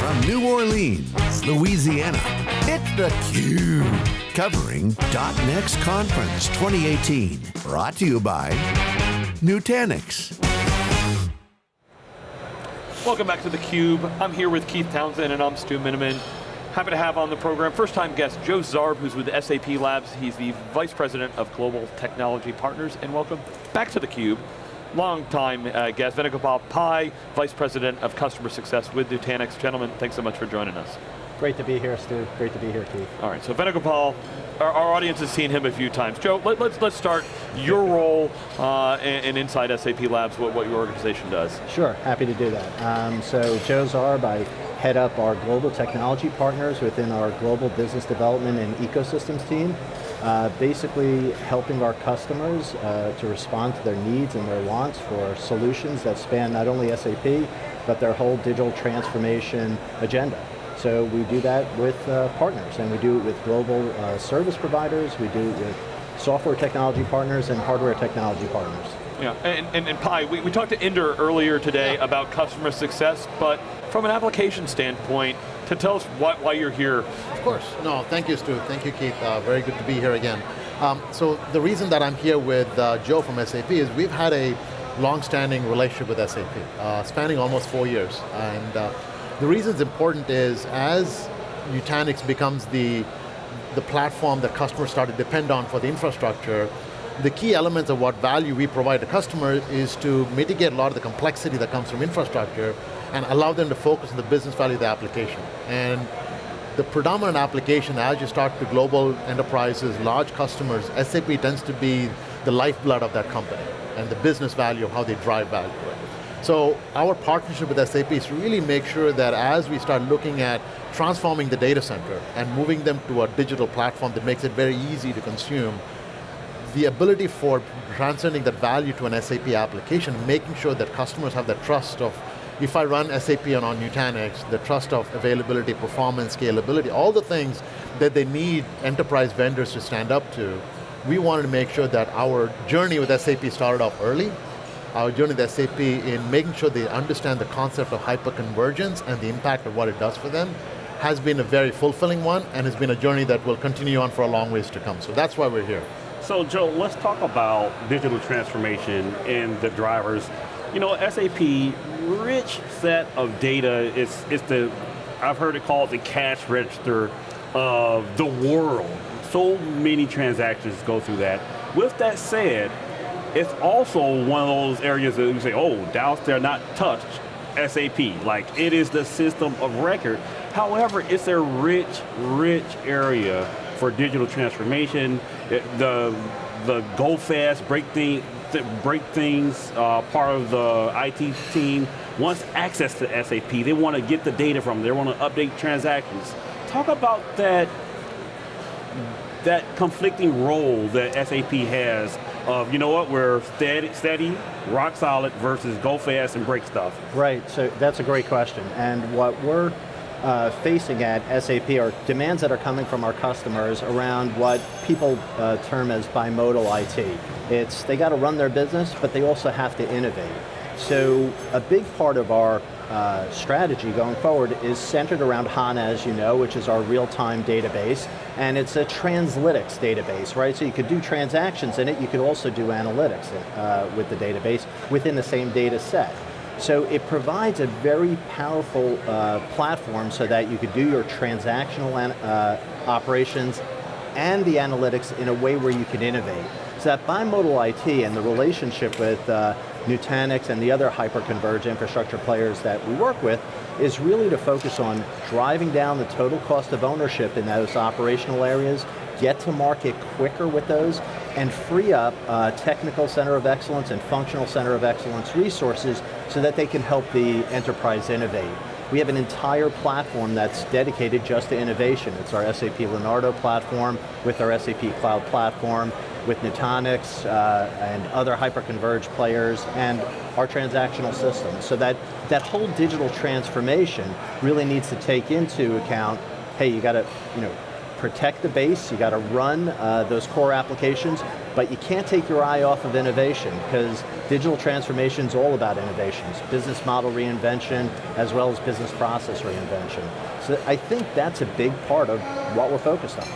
from New Orleans, Louisiana, it's theCUBE. Covering .next Conference 2018. Brought to you by Nutanix. Welcome back to theCUBE. I'm here with Keith Townsend and I'm Stu Miniman. Happy to have on the program, first time guest, Joe Zarb, who's with SAP Labs. He's the Vice President of Global Technology Partners, and welcome back to theCUBE. Long time uh, guest, Venugopal Pai, Vice President of Customer Success with Nutanix. Gentlemen, thanks so much for joining us. Great to be here, Stu. Great to be here, Keith. All right, so Venugopal, our, our audience has seen him a few times. Joe, let, us let's, let's start your role uh, and, inside SAP Labs, what, what your organization does. Sure, happy to do that. Um, so Joe Zarb, I head up our global technology partners within our global business development and ecosystems team. Uh, basically helping our customers uh, to respond to their needs and their wants for solutions that span not only SAP, but their whole digital transformation agenda. So we do that with uh, partners, and we do it with global uh, service providers, we do it with software technology partners and hardware technology partners. Yeah, and, and, and Pai, we, we talked to Inder earlier today yeah. about customer success, but from an application standpoint, to tell us what, why you're here. Of course, no, thank you Stu, thank you Keith, uh, very good to be here again. Um, so the reason that I'm here with uh, Joe from SAP is we've had a long-standing relationship with SAP, uh, spanning almost four years, and uh, the reason it's important is as Nutanix becomes the, the platform that customers start to depend on for the infrastructure, the key elements of what value we provide to customers is to mitigate a lot of the complexity that comes from infrastructure and allow them to focus on the business value of the application. And the predominant application as you start to global enterprises, large customers, SAP tends to be the lifeblood of that company and the business value of how they drive value. So our partnership with SAP is really make sure that as we start looking at transforming the data center and moving them to a digital platform that makes it very easy to consume, the ability for transcending that value to an SAP application, making sure that customers have the trust of, if I run SAP on, Nutanix, the trust of availability, performance, scalability, all the things that they need enterprise vendors to stand up to, we wanted to make sure that our journey with SAP started off early, our journey with SAP in making sure they understand the concept of hyperconvergence and the impact of what it does for them has been a very fulfilling one and has been a journey that will continue on for a long ways to come. So that's why we're here. So Joe, let's talk about digital transformation and the drivers. You know, SAP, rich set of data, it's, it's the, I've heard it called the cash register of the world. So many transactions go through that. With that said, it's also one of those areas that you say, oh, doubts they're not touched, SAP. Like, it is the system of record. However, it's a rich, rich area for digital transformation. It, the, the go fast, break, thing, break things, uh, part of the IT team wants access to SAP. They want to get the data from, them. they want to update transactions. Talk about that, that conflicting role that SAP has of, you know what, we're steady, steady, rock solid versus go fast and break stuff? Right, so that's a great question. And what we're uh, facing at SAP are demands that are coming from our customers around what people uh, term as bimodal IT. It's, they got to run their business, but they also have to innovate. So a big part of our uh, strategy going forward is centered around HANA, as you know, which is our real-time database, and it's a translytics database, right? So you could do transactions in it, you could also do analytics uh, with the database within the same data set. So it provides a very powerful uh, platform so that you could do your transactional uh, operations and the analytics in a way where you can innovate. So that bimodal IT and the relationship with uh, Nutanix and the other hyper-converged infrastructure players that we work with is really to focus on driving down the total cost of ownership in those operational areas, get to market quicker with those, and free up uh, technical center of excellence and functional center of excellence resources so that they can help the enterprise innovate. We have an entire platform that's dedicated just to innovation. It's our SAP Leonardo platform with our SAP Cloud Platform with Nutanix uh, and other hyperconverged players and our transactional system. So that, that whole digital transformation really needs to take into account, hey, you got to you know, protect the base, you got to run uh, those core applications, but you can't take your eye off of innovation because digital transformation is all about innovations, business model reinvention, as well as business process reinvention. So I think that's a big part of what we're focused on.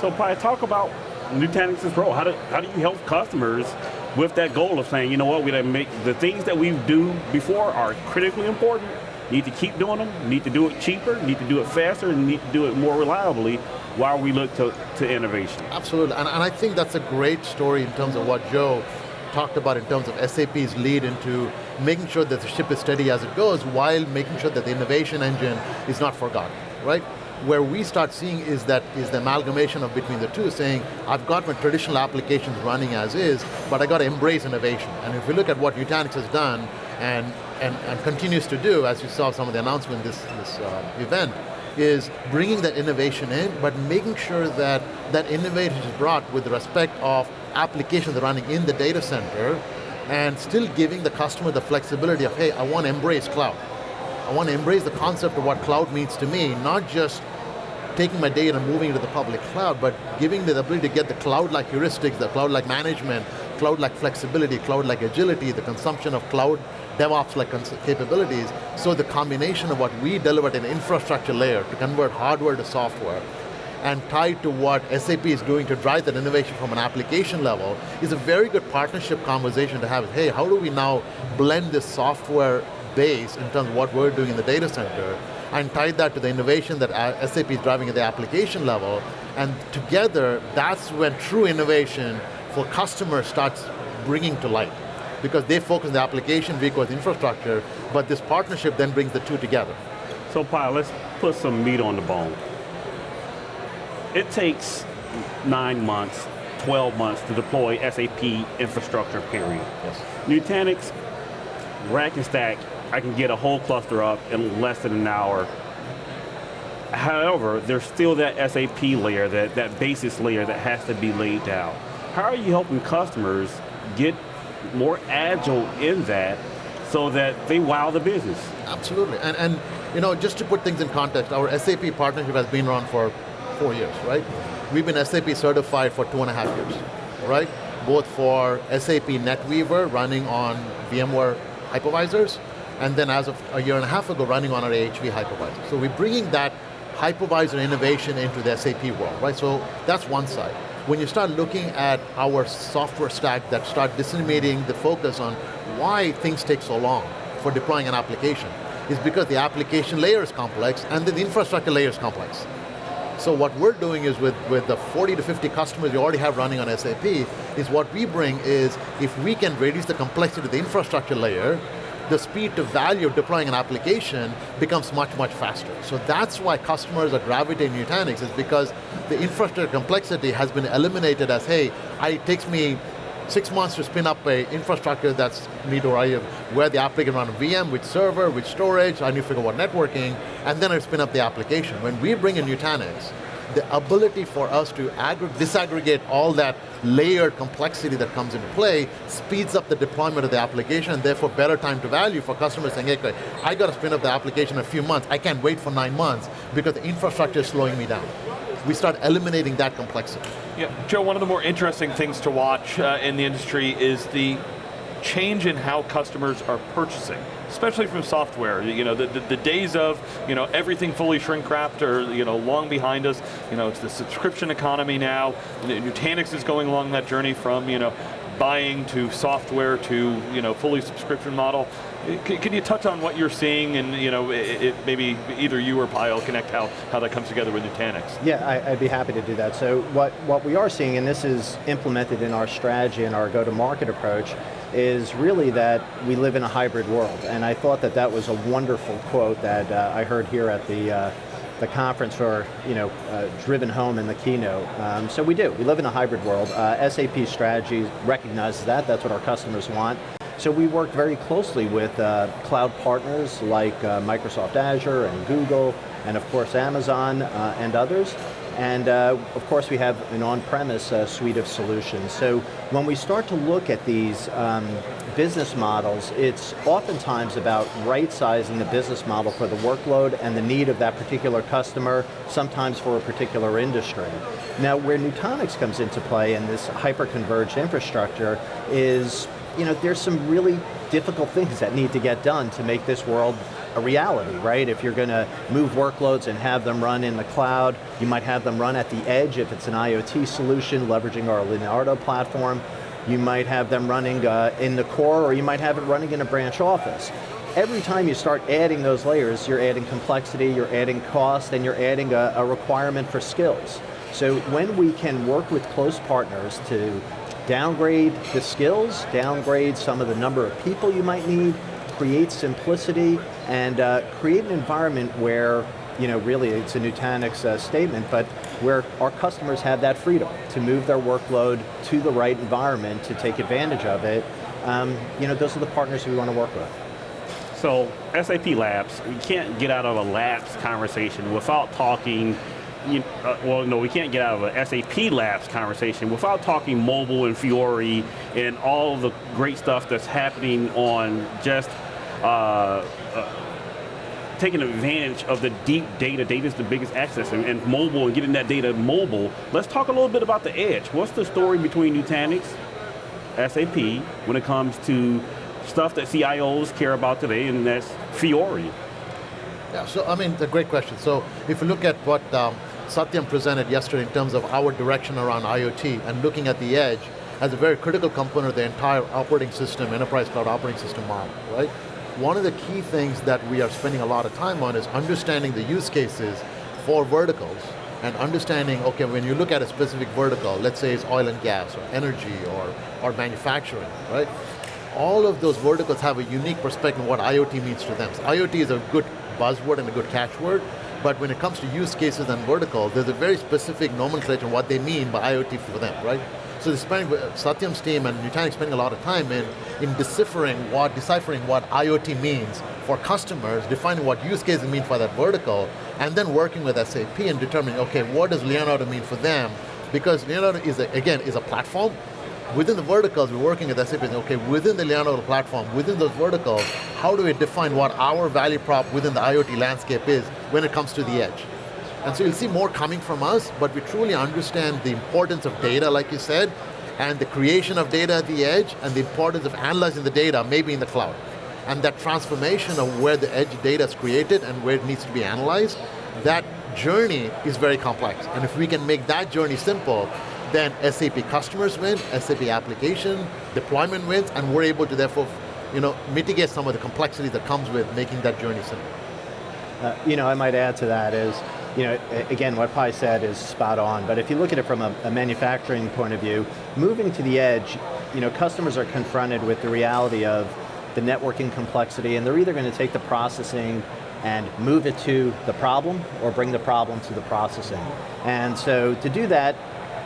So Pai, talk about Nutanix's role. How do, how do you help customers with that goal of saying, you know what, we make the things that we do before are critically important, need to keep doing them, need to do it cheaper, need to do it faster, and need to do it more reliably while we look to, to innovation. Absolutely, and, and I think that's a great story in terms of what Joe talked about in terms of SAP's lead into making sure that the ship is steady as it goes while making sure that the innovation engine is not forgotten, right? Where we start seeing is that is the amalgamation of between the two, saying, I've got my traditional applications running as is, but I got to embrace innovation. And if we look at what Nutanix has done and, and, and continues to do, as you saw some of the announcement this, this uh, event, is bringing that innovation in, but making sure that that innovation is brought with respect of applications running in the data center, and still giving the customer the flexibility of, hey, I want to embrace cloud. I want to embrace the concept of what cloud means to me, not just taking my data and moving it to the public cloud, but giving me the ability to get the cloud-like heuristics, the cloud-like management, cloud-like flexibility, cloud-like agility, the consumption of cloud DevOps-like capabilities. So the combination of what we delivered in infrastructure layer to convert hardware to software, and tied to what SAP is doing to drive that innovation from an application level is a very good partnership conversation to have. Hey, how do we now blend this software base in terms of what we're doing in the data center and tie that to the innovation that uh, SAP is driving at the application level, and together, that's when true innovation for customers starts bringing to light. Because they focus on the application, with infrastructure, but this partnership then brings the two together. So Pai, let's put some meat on the bone. It takes nine months, 12 months to deploy SAP infrastructure, period. Yes. Nutanix, rack and stack, I can get a whole cluster up in less than an hour. However, there's still that SAP layer, that, that basis layer that has to be laid down. How are you helping customers get more agile in that so that they wow the business? Absolutely, and, and you know, just to put things in context, our SAP partnership has been around for four years, right? We've been SAP certified for two and a half years, right? Both for SAP NetWeaver running on VMware hypervisors, and then as of a year and a half ago, running on our AHV hypervisor. So we're bringing that hypervisor innovation into the SAP world, right? So that's one side when you start looking at our software stack that start disseminating the focus on why things take so long for deploying an application, is because the application layer is complex and the infrastructure layer is complex. So what we're doing is with, with the 40 to 50 customers you already have running on SAP, is what we bring is, if we can reduce the complexity of the infrastructure layer, the speed to value of deploying an application becomes much, much faster. So that's why customers are gravitating to Nutanix, is because the infrastructure complexity has been eliminated as, hey, it takes me six months to spin up a infrastructure that's need to where the application run VM, which server, which storage, I need to figure out networking, and then I spin up the application. When we bring in Nutanix, the ability for us to disaggregate all that layered complexity that comes into play speeds up the deployment of the application and therefore better time to value for customers saying, hey, I got to spin up the application in a few months, I can't wait for nine months because the infrastructure is slowing me down. We start eliminating that complexity. Yeah, Joe, one of the more interesting things to watch uh, in the industry is the change in how customers are purchasing especially from software. You know, the, the, the, days of you know everything fully shrink wrapped are you know long behind us. You know, it's the subscription economy now. Nutanix is going along that journey from you know buying to software to you know fully subscription model. Eh, can, can you touch on what you're seeing and you know it, it, maybe either you or Pyle connect how, how that comes together with Nutanix? Yeah, I, would be happy to do that. So what, what we are seeing, and this is implemented in our strategy and our go-to-market approach, is really that we live in a hybrid world. And I thought that that was a wonderful quote that uh, I heard here at the uh, the conference or you know uh, driven home in the keynote. Um, so we do. We live in a hybrid world. Uh, SAP strategy recognizes that. That's what our customers want. So we work very closely with uh, cloud partners like uh, Microsoft Azure and Google, and of course Amazon and others. And uh, of course we have an on-premise uh, suite of solutions. So when we start to look at these um, business models, it's oftentimes about right-sizing the business model for the workload and the need of that particular customer, sometimes for a particular industry. Now where Nutanix comes into play in this hyper-converged infrastructure is, you know, there's some really difficult things that need to get done to make this world a reality, right? If you're going to move workloads and have them run in the cloud, you might have them run at the edge if it's an IoT solution, leveraging our Leonardo platform. You might have them running uh, in the core, or you might have it running in a branch office. Every time you start adding those layers, you're adding complexity, you're adding cost, and you're adding a, a requirement for skills. So when we can work with close partners to downgrade the skills, downgrade some of the number of people you might need, create simplicity, and uh, create an environment where, you know, really it's a Nutanix uh, statement, but where our customers have that freedom to move their workload to the right environment to take advantage of it. Um, you know, those are the partners we want to work with. So, SAP Labs, we can't get out of a labs conversation without talking you, uh, well, no, we can't get out of a SAP Labs conversation without talking mobile and Fiori and all the great stuff that's happening on just uh, uh, taking advantage of the deep data. Data is the biggest access, and, and, mobile and getting that data mobile. Let's talk a little bit about the edge. What's the story between Nutanix, SAP, when it comes to stuff that CIOs care about today, and that's Fiori? Yeah, so I mean, it's a great question. So if you look at what um, Satyam presented yesterday in terms of our direction around IoT and looking at the edge as a very critical component of the entire operating system, enterprise cloud operating system model, right? One of the key things that we are spending a lot of time on is understanding the use cases for verticals and understanding, okay, when you look at a specific vertical, let's say it's oil and gas or energy or, or manufacturing, right? All of those verticals have a unique perspective of what IoT means to them. So IoT is a good buzzword and a good catchword, but when it comes to use cases and verticals, there's a very specific nomenclature what they mean by IoT for them, right? So spending, Satyam's team and Nutanix spending a lot of time in, in deciphering what, deciphering what IoT means for customers, defining what use cases mean for that vertical, and then working with SAP and determining, okay, what does Leonardo mean for them? Because Leonardo is, a, again, is a platform, within the verticals, we're working at SAP, okay, within the Leonardo platform, within those verticals, how do we define what our value prop within the IoT landscape is when it comes to the edge? And so you'll see more coming from us, but we truly understand the importance of data, like you said, and the creation of data at the edge, and the importance of analyzing the data, maybe in the cloud. And that transformation of where the edge data is created and where it needs to be analyzed, that journey is very complex. And if we can make that journey simple, then SAP customers win, SAP application, deployment wins, and we're able to therefore you know, mitigate some of the complexity that comes with making that journey simple. Uh, you know, I might add to that is, you know, again, what Pai said is spot on, but if you look at it from a, a, manufacturing point of view, moving to the edge, you know, customers are confronted with the reality of the networking complexity, and they're either going to take the processing and move it to the problem, or bring the problem to the processing. And so to do that,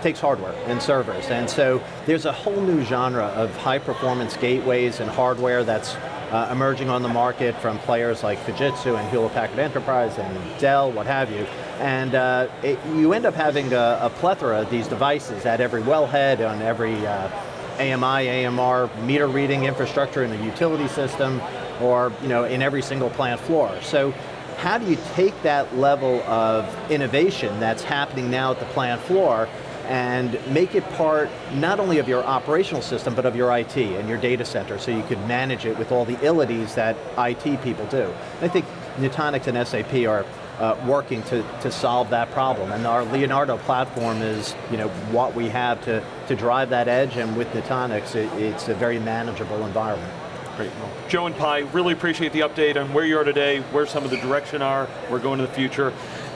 takes hardware and servers. And so there's a whole new genre of high performance gateways and hardware that's uh, emerging on the market from players like Fujitsu and Hewlett Packard Enterprise and Dell, what have you. And uh, it, you end up having a, a, plethora of these devices at every wellhead, on every uh, AMI, AMR meter reading infrastructure in the utility system, or you know, in every single plant floor. So how do you take that level of innovation that's happening now at the plant floor and make it part not only of your operational system, but of your IT and your data center, so you could manage it with all the illities that IT people do. I think Nutanix and SAP are uh, working to, to solve that problem. And our Leonardo platform is you know, what we have to, to drive that edge, and with Nutanix, it, it's a very manageable environment. Great. Well, Joe and Pai, really appreciate the update on where you are today, where some of the direction are, we're going to the future.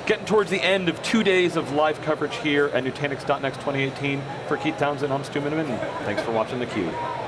Getting towards the end of two days of live coverage here at Nutanix.next 2018. For Keith Townsend, I'm Stu Miniman. Thanks for watching theCUBE.